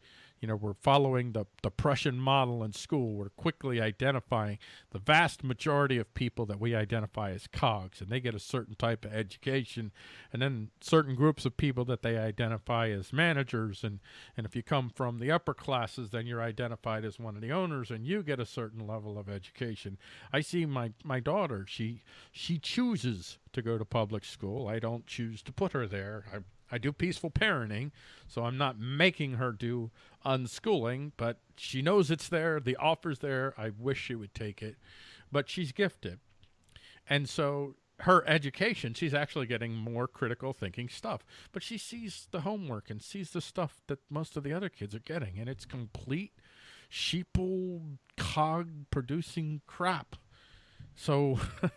Speaker 2: you know, we're following the, the Prussian model in school. We're quickly identifying the vast majority of people that we identify as cogs, and they get a certain type of education, and then certain groups of people that they identify as managers. And, and if you come from the upper classes, then you're identified as one of the owners, and you get a certain level of education. I see my, my daughter, she, she chooses to go to public school. I don't choose to put her there. I I do peaceful parenting, so I'm not making her do unschooling, but she knows it's there. The offer's there. I wish she would take it, but she's gifted. And so her education, she's actually getting more critical thinking stuff, but she sees the homework and sees the stuff that most of the other kids are getting, and it's complete sheeple cog producing crap. So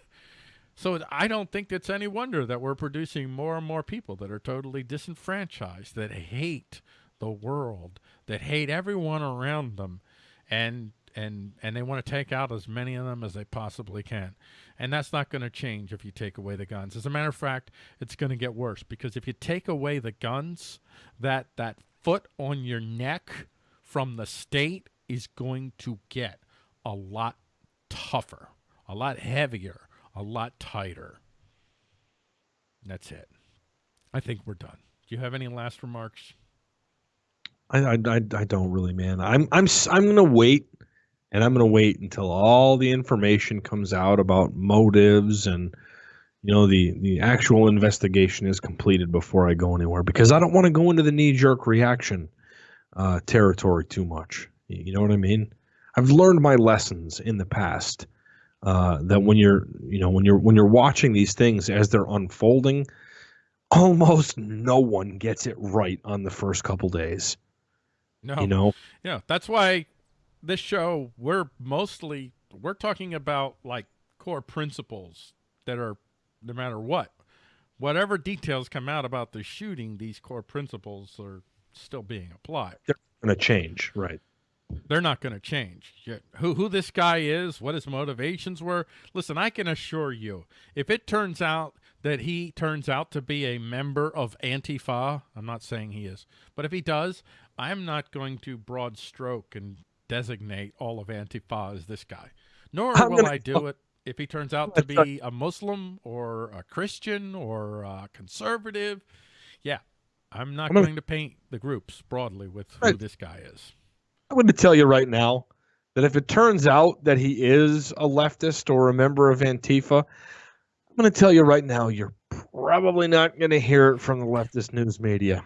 Speaker 2: So I don't think it's any wonder that we're producing more and more people that are totally disenfranchised, that hate the world, that hate everyone around them, and and and they want to take out as many of them as they possibly can. And that's not going to change if you take away the guns. As a matter of fact, it's going to get worse because if you take away the guns, that that foot on your neck from the state is going to get a lot tougher, a lot heavier a lot tighter. That's it. I think we're done. Do you have any last remarks?
Speaker 1: I, I, I, I don't really, man. I'm I'm I'm gonna wait, and I'm gonna wait until all the information comes out about motives and you know the the actual investigation is completed before I go anywhere because I don't want to go into the knee jerk reaction uh, territory too much. You know what I mean? I've learned my lessons in the past. Uh, that when you're you know when you're when you're watching these things as they're unfolding, almost no one gets it right on the first couple days.
Speaker 2: No,
Speaker 1: You know,
Speaker 2: yeah, that's why this show we're mostly we're talking about like core principles that are no matter what, whatever details come out about the shooting, these core principles are still being applied.
Speaker 1: They're going to change, right?
Speaker 2: They're not going to change. Who who this guy is, what his motivations were. Listen, I can assure you, if it turns out that he turns out to be a member of Antifa, I'm not saying he is, but if he does, I'm not going to broad stroke and designate all of Antifa as this guy. Nor
Speaker 1: I'm
Speaker 2: will I do it if he turns out to be a Muslim or a Christian or a conservative. Yeah, I'm not
Speaker 1: I'm
Speaker 2: going to paint the groups broadly with who
Speaker 1: Right.
Speaker 2: this guy is.
Speaker 1: I'm going to tell you right now that if it turns out that he is a leftist or a member of Antifa, I'm going to tell you right now, you're probably not going to hear it from the leftist news media.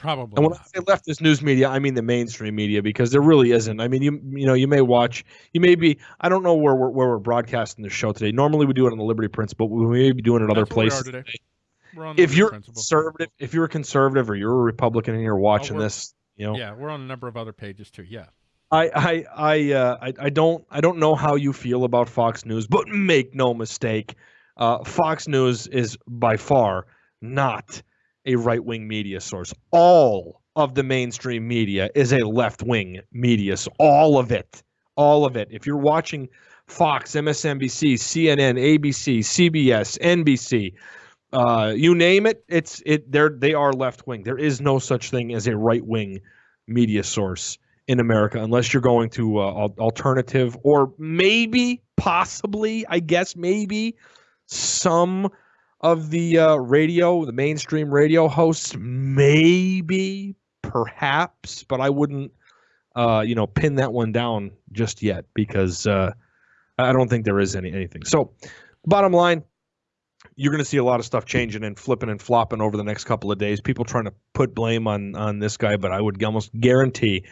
Speaker 2: Probably
Speaker 1: And when
Speaker 2: not.
Speaker 1: I say leftist news media, I mean the mainstream media because there really isn't. I mean, you you know, you may watch, you may be. I don't know where we're where we're broadcasting the show today. Normally we do it on the Liberty Principle, but we may be doing it other
Speaker 2: That's we are
Speaker 1: places.
Speaker 2: today.
Speaker 1: today.
Speaker 2: We're on
Speaker 1: If you're
Speaker 2: principle.
Speaker 1: conservative, if you're a conservative or you're a Republican and you're watching
Speaker 2: we're-
Speaker 1: this, you know,
Speaker 2: Yeah, we're on a number of other pages too. Yeah.
Speaker 1: I I I, uh, I I don't I don't know how you feel about Fox News, but make no mistake, uh, Fox News is by far not a right wing media source. All of the mainstream media is a left wing media. So all of it, all of it. If you're watching Fox, MSNBC, CNN, ABC, CBS, NBC, uh, you name it, it's it. They're they are left wing. There is no such thing as a right wing media source in America unless you're going to uh, alternative or maybe, possibly, I guess, maybe some of the uh, radio, the mainstream radio hosts, maybe, perhaps, but I wouldn't, uh, you know, pin that one down just yet because uh, I don't think there is any anything. So, bottom line, you're going to see a lot of stuff changing and flipping and flopping over the next couple of days. People trying to put blame on on this guy, but I would almost guarantee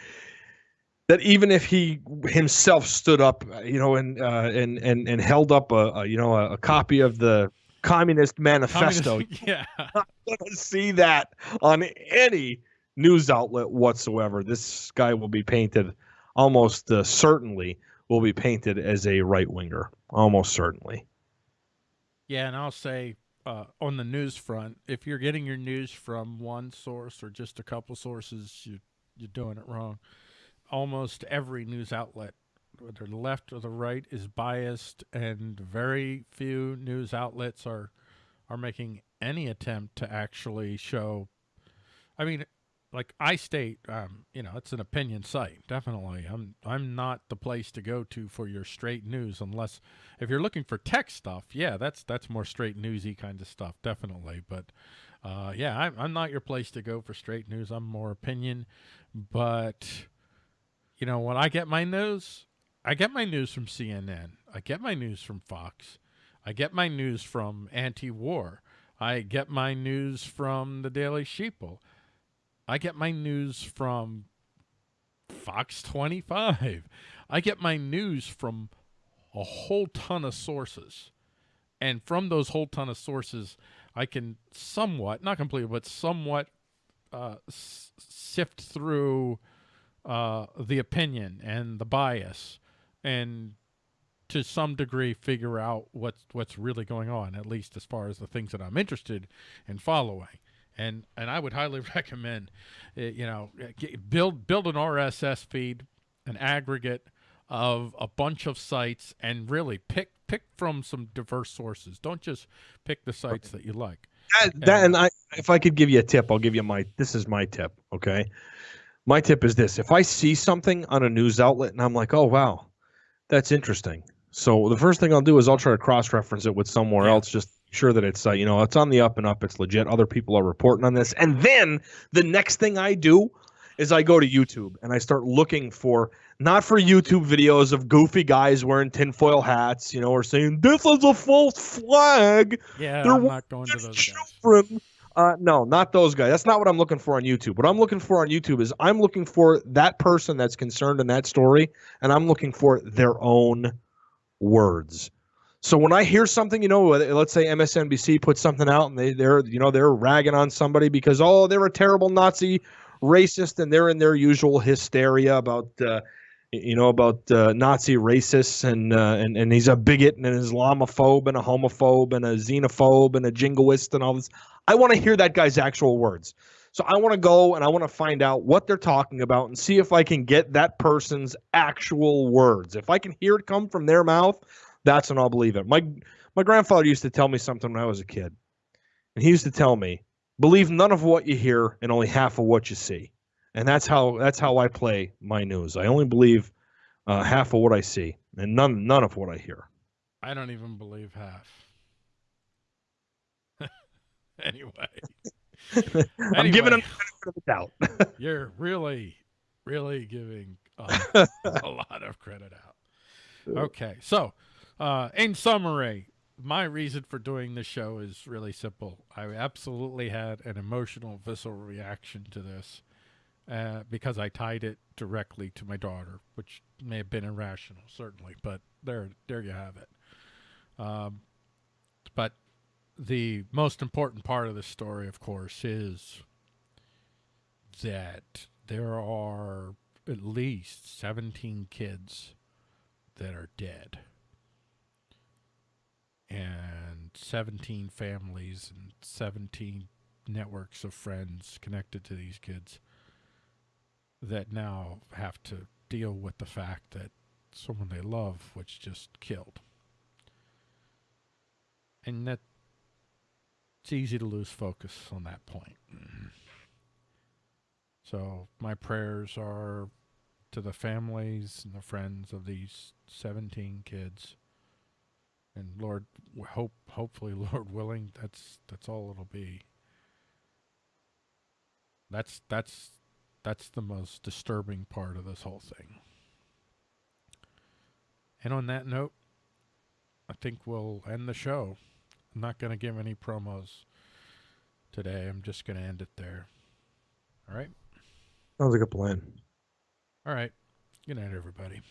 Speaker 1: that even if he himself stood up, you know, and uh, and and and held up a, a you know a, a copy of the Communist Manifesto,
Speaker 2: Communist- yeah.
Speaker 1: you're going to see that on any news outlet whatsoever. This guy will be painted almost uh, certainly will be painted as a right winger, almost certainly.
Speaker 2: Yeah, and I'll say uh, on the news front, if you're getting your news from one source or just a couple sources, you you're doing it wrong. Almost every news outlet, whether the left or the right, is biased, and very few news outlets are are making any attempt to actually show. I mean, like iState, um, you know, it's an opinion site. Definitely, I'm I'm not the place to go to for your straight news unless if you're looking for tech stuff, yeah, that's that's more straight newsy kind of stuff, definitely. But uh, yeah, I'm I'm not your place to go for straight news. I'm more opinion. But you know, when I get my news, I get my news from CNN. I get my news from Fox. I get my news from anti-war. I get my news from the Daily Sheeple. I get my news from Fox 25. I get my news from a whole ton of sources. And from those whole ton of sources, I can somewhat, not completely, but somewhat uh, sift through uh, the opinion and the bias and to some degree figure out what's what's really going on at least as far as the things that I'm interested in following and and I would highly recommend uh, you know get, build build an RSS feed an aggregate of a bunch of sites and really pick pick from some diverse sources don't just pick the sites that you like
Speaker 1: That, that and I, if I could give you a tip, I'll give you my. This is my tip. Okay, my tip is this: if I see something on a news outlet and I'm like, oh wow, that's interesting. So the first thing I'll do is I'll try to cross reference it with somewhere
Speaker 2: Yeah.
Speaker 1: else, just sure that it's uh, you know it's on the up and up, it's legit. Other people are reporting on this, and then the next thing I do is I go to YouTube and I start looking for not for YouTube videos of goofy guys wearing tinfoil hats, you know, or saying this is a false flag.
Speaker 2: Yeah,
Speaker 1: There
Speaker 2: I'm not going to those guys.
Speaker 1: Uh, no, not those guys. That's not what I'm looking for on YouTube. What I'm looking for on YouTube is I'm looking for that person that's concerned in that story, and I'm looking for their own words. So when I hear something, you know, let's say MSNBC puts something out and they they're you know they're ragging on somebody because oh they're a terrible Nazi racist and they're in their usual hysteria about uh, you know about uh, Nazi racists and uh, and and he's a bigot and an Islamophobe and a homophobe and a xenophobe and a jingoist and all this. I want to hear that guy's actual words. So I want to go and I want to find out what they're talking about and see if I can get that person's actual words. If I can hear it come from their mouth, that's when I'll believe it. My my grandfather used to tell me something when I was a kid. And he used to tell me, believe none of what you hear and only half of what you see. And that's how that's how I play my news. I only believe uh, half of what I see and none none of what I hear.
Speaker 2: I don't even believe half. anyway,
Speaker 1: I'm giving him the benefit of the doubt.
Speaker 2: you're really, really giving uh, a lot of credit out. Okay, so uh, in summary, my reason for doing this show is really simple. I absolutely had an emotional, visceral reaction to this uh, because I tied it directly to my daughter, which may have been irrational, certainly, but there, there you have it. Um, but the most important part of the story, of course, is that there are at least 17 kids that are dead and 17 families and 17 networks of friends connected to these kids that now have to deal with the fact that someone they love was just killed. And that it's easy to lose focus on that point. So my prayers are to the families and the friends of these 17 kids. And Lord, hope hopefully Lord willing, that's that's all it'll be. That's that's that's the most disturbing part of this whole thing. And on that note, I think we'll end the show. I'm not going to give any promos today. I'm just going to end it there. All right.
Speaker 1: Sounds like a plan.
Speaker 2: All right. Good night, everybody.